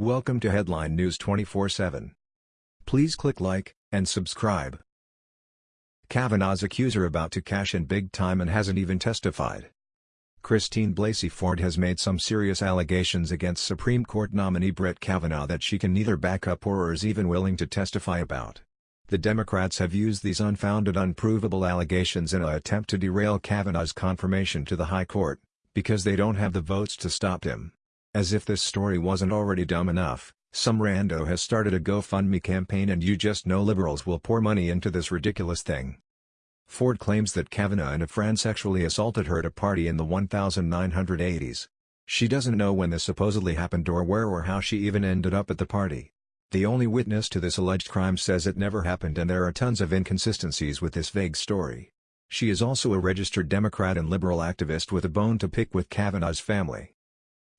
Welcome to Headline News 24/7. Please click like and subscribe. Kavanaugh's accuser about to cash in big time and hasn't even testified. Christine Blasey Ford has made some serious allegations against Supreme Court nominee Brett Kavanaugh that she can neither back up or is even willing to testify about. The Democrats have used these unfounded unprovable allegations in an attempt to derail Kavanaugh's confirmation to the High Court, because they don't have the votes to stop him. As if this story wasn't already dumb enough, some rando has started a GoFundMe campaign and you just know liberals will pour money into this ridiculous thing. Ford claims that Kavanaugh and a friend sexually assaulted her at a party in the 1980s. She doesn't know when this supposedly happened or where or how she even ended up at the party. The only witness to this alleged crime says it never happened and there are tons of inconsistencies with this vague story. She is also a registered Democrat and liberal activist with a bone to pick with Kavanaugh's family.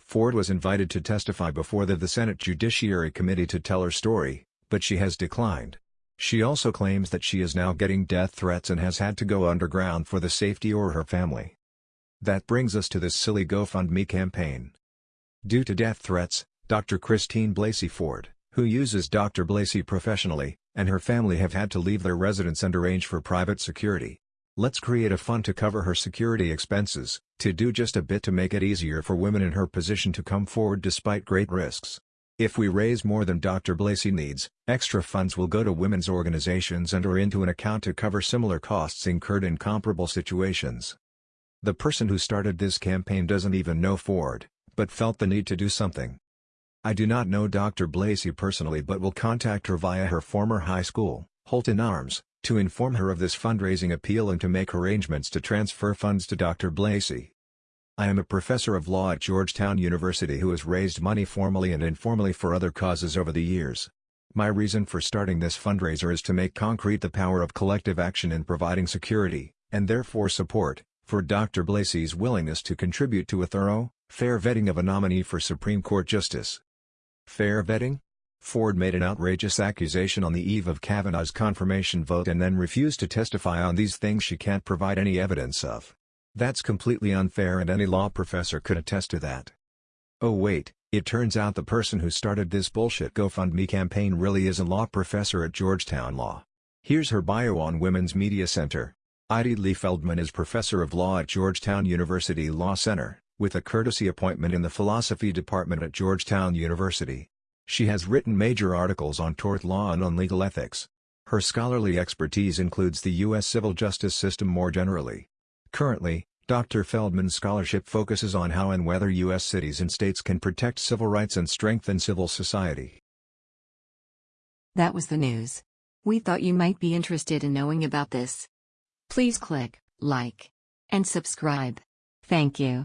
Ford was invited to testify before the, the Senate Judiciary Committee to tell her story, but she has declined. She also claims that she is now getting death threats and has had to go underground for the safety or her family. That brings us to this silly GoFundMe campaign. Due to death threats, Dr. Christine Blasey Ford, who uses Dr. Blasey professionally, and her family have had to leave their residence and arrange for private security. Let's create a fund to cover her security expenses, to do just a bit to make it easier for women in her position to come forward despite great risks. If we raise more than Dr. Blasey needs, extra funds will go to women's organizations and or into an account to cover similar costs incurred in comparable situations. The person who started this campaign doesn't even know Ford, but felt the need to do something. I do not know Dr. Blasey personally but will contact her via her former high school, Holton Arms, to inform her of this fundraising appeal and to make arrangements to transfer funds to Dr. Blasey. I am a professor of law at Georgetown University who has raised money formally and informally for other causes over the years. My reason for starting this fundraiser is to make concrete the power of collective action in providing security, and therefore support, for Dr. Blasey's willingness to contribute to a thorough, fair vetting of a nominee for Supreme Court Justice. Fair vetting? Ford made an outrageous accusation on the eve of Kavanaugh's confirmation vote and then refused to testify on these things she can't provide any evidence of. That's completely unfair and any law professor could attest to that. Oh wait, it turns out the person who started this bullshit GoFundMe campaign really is a law professor at Georgetown Law. Here's her bio on Women's Media Center. Heidi Li Feldman is professor of law at Georgetown University Law Center, with a courtesy appointment in the philosophy department at Georgetown University. She has written major articles on tort law and on legal ethics. Her scholarly expertise includes the U.S. civil justice system more generally. Currently, Dr. Feldman's scholarship focuses on how and whether U.S. cities and states can protect civil rights and strengthen civil society. That was the news. We thought you might be interested in knowing about this. Please click like and subscribe. Thank you.